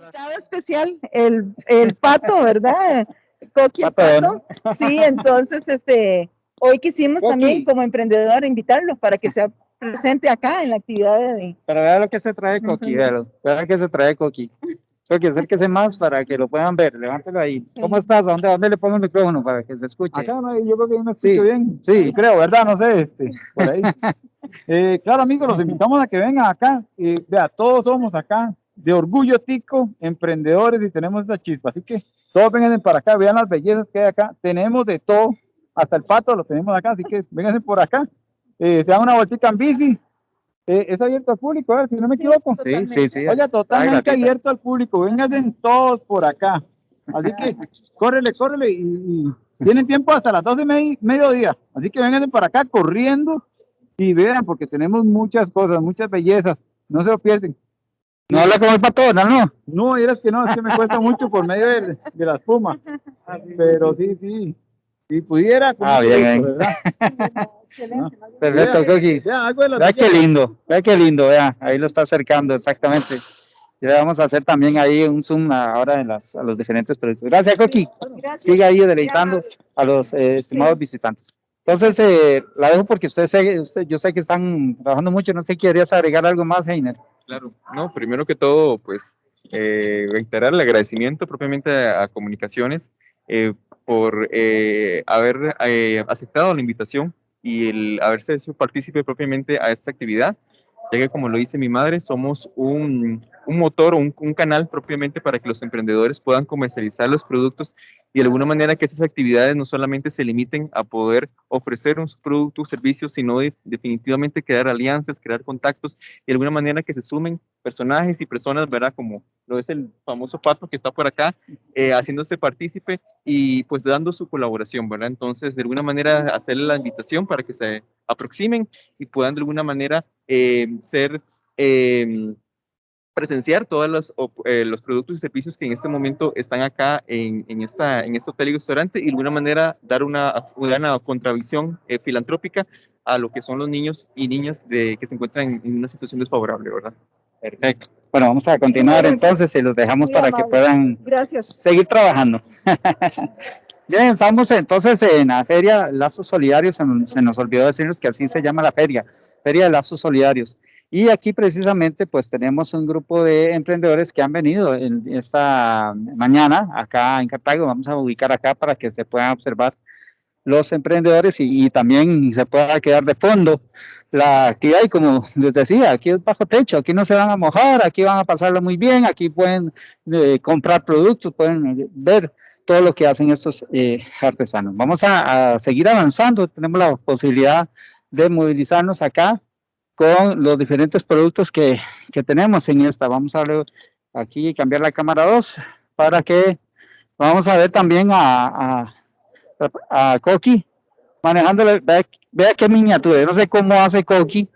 Invitado especial, el, el pato, ¿verdad? Coqui el Pato, pato. Sí, entonces, este, hoy quisimos Coqui. también como emprendedor invitarlo para que sea presente acá en la actividad de... Pero vea lo que se trae Coqui, Ujú. véalo. Vea que se trae Coqui. Coqui, acérquese más para que lo puedan ver. Levántelo ahí. Sí. ¿Cómo estás? ¿A dónde, a dónde le pongo el micrófono para que se escuche? Acá no, yo creo que yo me Sí, escucho bien. sí. creo, ¿verdad? No sé, este, por ahí. Eh, claro, amigos, los invitamos a que vengan acá. Y vea, todos somos acá de orgullo tico, emprendedores y tenemos esa chispa. Así que todos vengan para acá, vean las bellezas que hay acá. Tenemos de todo, hasta el pato lo tenemos acá, así que vénganse por acá. Eh, se da una vueltita en bici. Eh, es abierto al público, ¿verdad? si no me equivoco. Sí, sí, sí. Oiga, totalmente abierto al público. Vénganse todos por acá. Así que córrele, córrele y, y tienen tiempo hasta las 12 y mediodía. Así que vénganse para acá corriendo y vean porque tenemos muchas cosas, muchas bellezas. No se lo pierden. No habla como el pato, no, no. No, que no, es que me cuesta mucho por medio de, de la espuma. Pero sí, sí. Si pudiera. Ah, bien, bien. ¿verdad? Excelente. Perfecto, Vea, Coqui. vea, qué lindo, vea qué lindo, vea, ahí lo está acercando, exactamente. Y le vamos a hacer también ahí un zoom ahora de las, a los diferentes productos. Gracias, Coqui. Gracias. Siga ahí deleitando a los eh, estimados visitantes. Entonces, eh, la dejo porque usted, sé- usted- yo sé que están trabajando mucho, no sé, ¿querías agregar algo más, Heiner? Claro, no, primero que todo, pues eh, reiterar el agradecimiento propiamente a, a Comunicaciones eh, por eh, haber eh, aceptado la invitación y el haberse hecho partícipe propiamente a esta actividad, ya que como lo dice mi madre, somos un, un motor o un, un canal propiamente para que los emprendedores puedan comercializar los productos y de alguna manera que esas actividades no solamente se limiten a poder ofrecer un producto o servicio, sino de- definitivamente crear alianzas, crear contactos y de alguna manera que se sumen personajes y personas, ¿verdad? Como lo es el famoso Pato que está por acá, eh, haciéndose partícipe y pues dando su colaboración, ¿verdad? Entonces, de alguna manera, hacerle la invitación para que se aproximen y puedan de alguna manera eh, ser... em, presenciar todos los, eh, los productos y servicios que en este momento están acá en, en, esta, en este hotel y restaurante y de alguna manera dar una, una contravisión eh, filantrópica a lo que son los niños y niñas de, que se encuentran en, en una situación desfavorable, ¿verdad? Perfecto. Bueno, vamos a continuar entonces y los dejamos Muy para que amable. puedan Gracias. seguir trabajando. Bien, estamos entonces en la feria Lazos Solidarios, se nos, se nos olvidó decirles que así se llama la feria, Feria de Lazos Solidarios. Y aquí precisamente pues tenemos un grupo de emprendedores que han venido en esta mañana acá en Cartago, vamos a ubicar acá para que se puedan observar los emprendedores y, y también se pueda quedar de fondo la actividad. Y como les decía, aquí es bajo techo, aquí no se van a mojar, aquí van a pasarlo muy bien, aquí pueden eh, comprar productos, pueden eh, ver todo lo que hacen estos eh, artesanos. Vamos a, a seguir avanzando, tenemos la posibilidad de movilizarnos acá con los diferentes productos que, que tenemos en esta. Vamos a ver aquí cambiar la cámara 2 para que vamos a ver también a, a, Coqui manejándole, vea, qué miniatura, yo no sé cómo hace Coqui,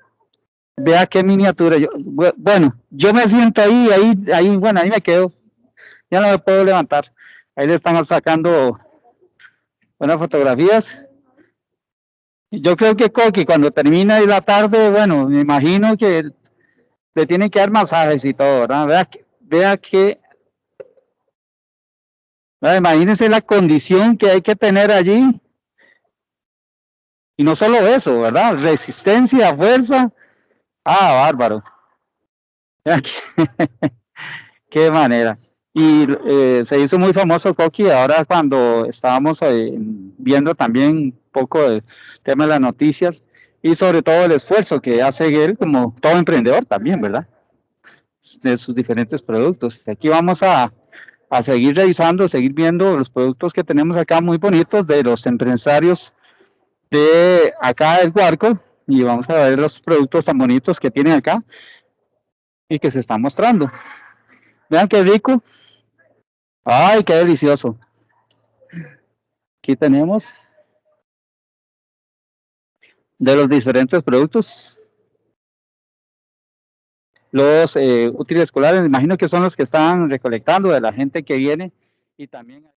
vea qué miniatura, yo, bu- bueno, yo me siento ahí, ahí, ahí, bueno, ahí me quedo, ya no me puedo levantar, ahí le están sacando buenas fotografías, yo creo que Coqui cuando termina la tarde, bueno, me imagino que le tienen que dar masajes y todo, ¿verdad? Vea, que- vea imagínense la condición que hay que tener allí, y no solo eso, ¿verdad? Resistencia, fuerza. Ah, bárbaro. Qué- manera. Y eh, se hizo muy famoso Coqui ahora cuando estábamos eh, viendo también poco del tema de las noticias y sobre todo el esfuerzo que hace él como todo emprendedor también, ¿verdad? De sus diferentes productos. Aquí vamos a, a seguir revisando, seguir viendo los productos que tenemos acá muy bonitos de los empresarios de acá del Guarco y vamos a ver los productos tan bonitos que tienen acá y que se están mostrando. Vean qué rico. Ay, qué delicioso. Aquí tenemos de los diferentes productos. Los eh, útiles escolares, imagino que son los que están recolectando de la gente que viene y también